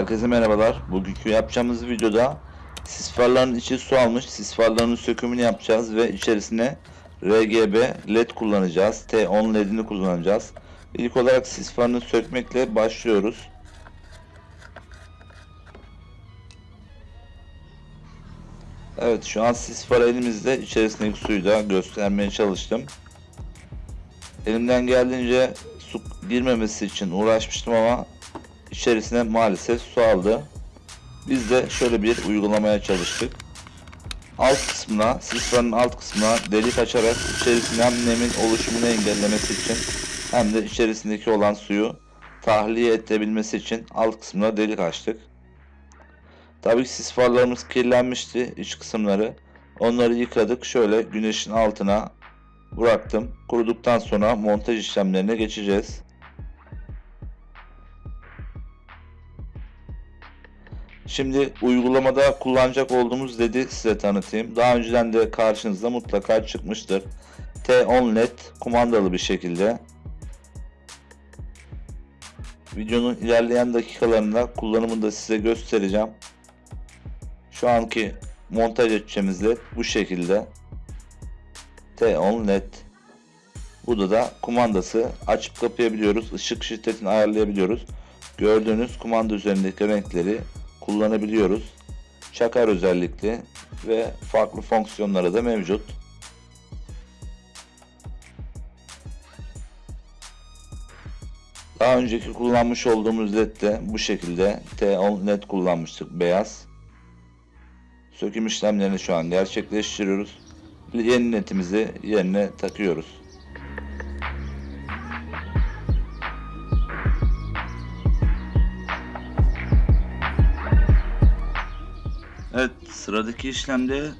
Herkese merhabalar. Bugünkü yapacağımız videoda sis farların içi su almış. Sis farlarının sökümünü yapacağız ve içerisine RGB LED kullanacağız. T10 LED'ini kullanacağız. İlk olarak sis farını sökmekle başlıyoruz. Evet şu an sis farı elimizde. İçerisindeki suyu da göstermeye çalıştım. Elimden geldiğince su girmemesi için uğraşmıştım ama içerisine maalesef su aldı. Biz de şöyle bir uygulamaya çalıştık. Alt kısmına, sisfanın alt kısmına delik açarak içerisinden nemin oluşumunu engellemesi için hem de içerisindeki olan suyu tahliye edebilmesi için alt kısmına delik açtık. Tabii ki sis kirlenmişti iç kısımları. Onları yıkadık. Şöyle güneşin altına bıraktım. Kuruduktan sonra montaj işlemlerine geçeceğiz. Şimdi uygulamada kullanacak olduğumuz LED'i size tanıtayım. Daha önceden de karşınızda mutlaka çıkmıştır. T10 LED kumandalı bir şekilde. Videonun ilerleyen dakikalarında kullanımını da size göstereceğim. Şu anki montaj edeceğimiz LED bu şekilde. T10 LED. Burada da kumandası açıp kapayabiliyoruz. Işık şiddetini ayarlayabiliyoruz. Gördüğünüz kumanda üzerindeki renkleri kullanabiliyoruz. Çakar özellikli ve farklı fonksiyonları da mevcut. Daha önceki kullanmış olduğumuz led de bu şekilde T10 led kullanmıştık beyaz. Söküm işlemlerini şu an gerçekleştiriyoruz. Yeni netimizi yerine takıyoruz. Evet sıradaki işlemde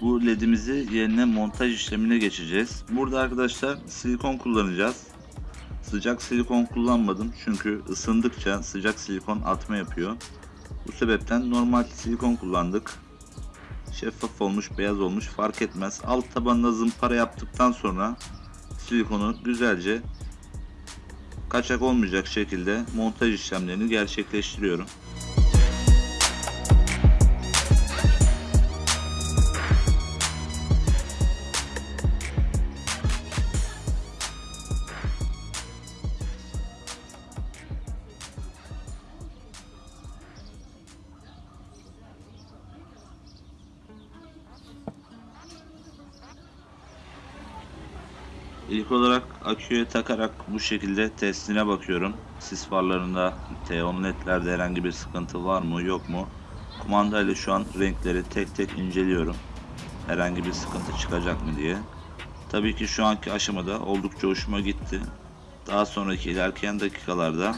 bu ledimizi yerine montaj işlemine geçeceğiz. Burada arkadaşlar silikon kullanacağız. Sıcak silikon kullanmadım çünkü ısındıkça sıcak silikon atma yapıyor. Bu sebepten normal silikon kullandık. Şeffaf olmuş, beyaz olmuş fark etmez. Alt tabanına zımpara yaptıktan sonra silikonu güzelce kaçak olmayacak şekilde montaj işlemlerini gerçekleştiriyorum. İlk olarak aküye takarak bu şekilde testine bakıyorum. Sis farlarında T10 ledlerde herhangi bir sıkıntı var mı yok mu? Kumanda ile şu an renkleri tek tek inceliyorum. Herhangi bir sıkıntı çıkacak mı diye. Tabii ki şu anki aşamada oldukça hoşuma gitti. Daha sonraki ilerleyen dakikalarda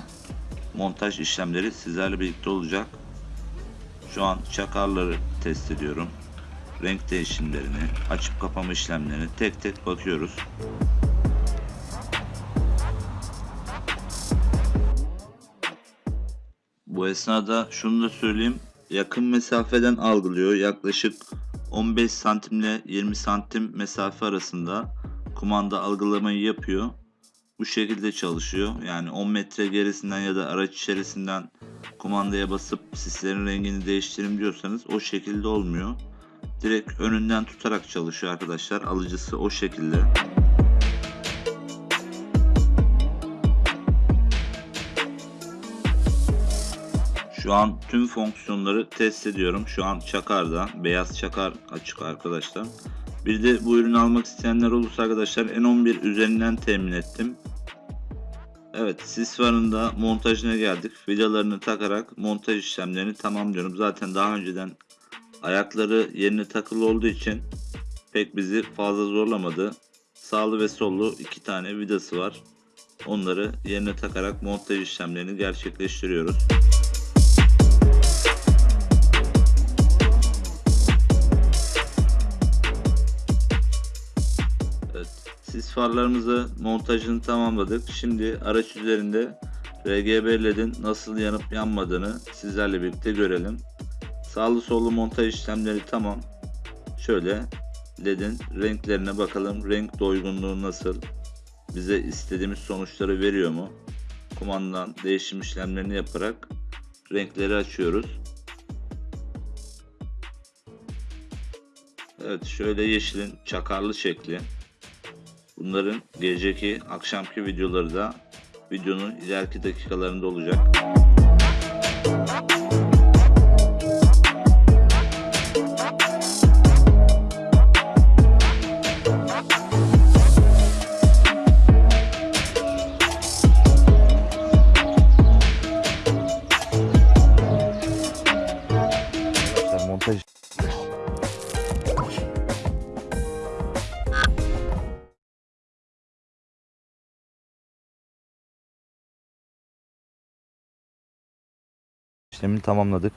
montaj işlemleri sizlerle birlikte olacak. Şu an çakarları test ediyorum. Renk değişimlerini, açıp kapama işlemlerini tek tek bakıyoruz. Bu esnada şunu da söyleyeyim. Yakın mesafeden algılıyor. Yaklaşık 15 santim ile 20 santim mesafe arasında kumanda algılamayı yapıyor. Bu şekilde çalışıyor. Yani 10 metre gerisinden ya da araç içerisinden kumandaya basıp sislerin rengini değiştirin diyorsanız o şekilde olmuyor. Direkt önünden tutarak çalışıyor arkadaşlar. Alıcısı o şekilde. Şu an tüm fonksiyonları test ediyorum. Şu an çakarda. Beyaz çakar açık arkadaşlar. Bir de bu ürünü almak isteyenler olursa arkadaşlar N11 üzerinden temin ettim. Evet sis farında montajına geldik. Vidalarını takarak montaj işlemlerini tamamlıyorum. Zaten daha önceden ayakları yerine takılı olduğu için pek bizi fazla zorlamadı. Sağlı ve sollu iki tane vidası var. Onları yerine takarak montaj işlemlerini gerçekleştiriyoruz. Farlarımızı montajını tamamladık. Şimdi araç üzerinde RGB LED'in nasıl yanıp yanmadığını sizlerle birlikte görelim. Sağlı sollu montaj işlemleri tamam. Şöyle LED'in renklerine bakalım. Renk doygunluğu nasıl? Bize istediğimiz sonuçları veriyor mu? Kumandadan değişim işlemlerini yaparak renkleri açıyoruz. Evet şöyle yeşilin çakarlı şekli. Bunların geceki akşamki videoları da videonun ileriki dakikalarında olacak. İşlemini tamamladık.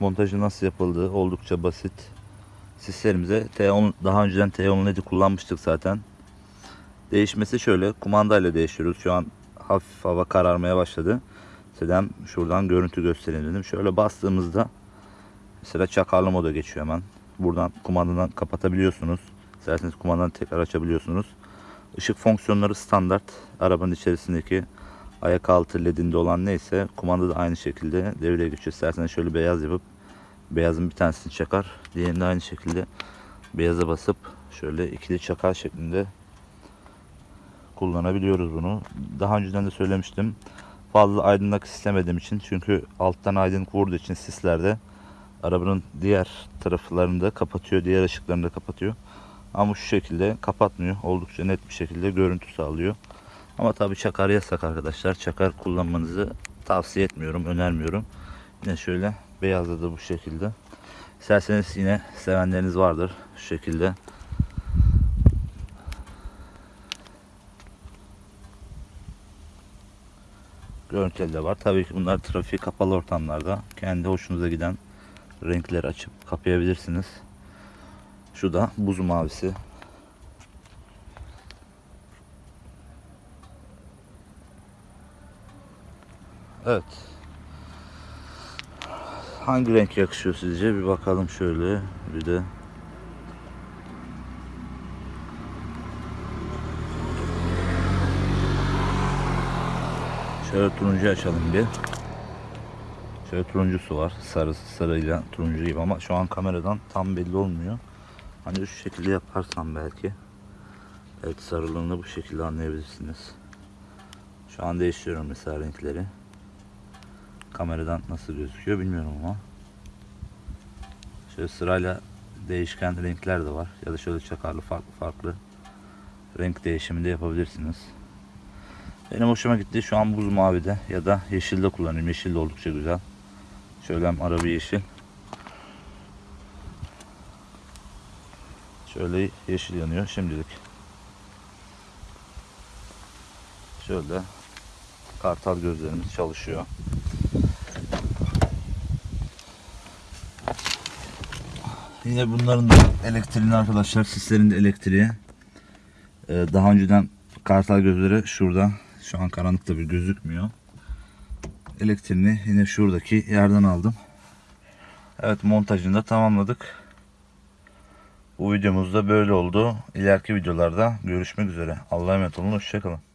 Montajı nasıl yapıldığı oldukça basit. Sislerimize T10 daha önceden T10 LED'i kullanmıştık zaten. Değişmesi şöyle kumandayla değiştiriyoruz. Şu an hafif hava kararmaya başladı. Sedem şuradan görüntü göstereyim dedim. Şöyle bastığımızda Mesela çakarlı moda geçiyor hemen. Buradan kumandadan kapatabiliyorsunuz. İsterseniz kumandadan tekrar açabiliyorsunuz. Işık fonksiyonları standart. Arabanın içerisindeki ayak altı ledinde olan neyse kumanda da aynı şekilde devreye geçiyor. İsterseniz şöyle beyaz yapıp beyazın bir tanesini çakar. Diğerini de aynı şekilde beyaza basıp şöyle ikili çakar şeklinde kullanabiliyoruz bunu. Daha önceden de söylemiştim. Fazla aydınlık istemediğim için çünkü alttan aydınlık vurduğu için sislerde arabanın diğer taraflarını da kapatıyor. Diğer ışıklarını da kapatıyor. Ama şu şekilde kapatmıyor. Oldukça net bir şekilde görüntü sağlıyor. Ama tabi çakar yasak arkadaşlar. Çakar kullanmanızı tavsiye etmiyorum, önermiyorum. Yine şöyle beyazda da bu şekilde. İsterseniz yine sevenleriniz vardır şu şekilde. Görüntüleri de var. Tabii ki bunlar trafik kapalı ortamlarda kendi hoşunuza giden renkleri açıp kapayabilirsiniz. Şu da buz mavisi. Evet. Hangi renk yakışıyor sizce? Bir bakalım şöyle. Bir de Şöyle turuncu açalım bir. Şöyle turuncusu var. Sarısı sarıyla turuncu gibi ama şu an kameradan tam belli olmuyor. Hani şu şekilde yaparsam belki. Evet sarılığını bu şekilde anlayabilirsiniz. Şu an değiştiriyorum mesela renkleri. Kameradan nasıl gözüküyor bilmiyorum ama. Şöyle sırayla değişken renkler de var. Ya da şöyle çakarlı farklı farklı renk değişimi de yapabilirsiniz. Benim hoşuma gitti. Şu an buz mavide ya da yeşilde kullanıyorum. Yeşil de oldukça güzel. Şöyle araba yeşil. Şöyle yeşil yanıyor şimdilik. Şöyle kartal gözlerimiz çalışıyor. Yine bunların da elektriğini arkadaşlar sislerin de elektriği. Ee, daha önceden kartal gözleri şurada. Şu an karanlıkta bir gözükmüyor. Elektriğini yine şuradaki yerden aldım. Evet montajını da tamamladık. Bu videomuz da böyle oldu. İleriki videolarda görüşmek üzere. Allah'a emanet olun. Hoşçakalın.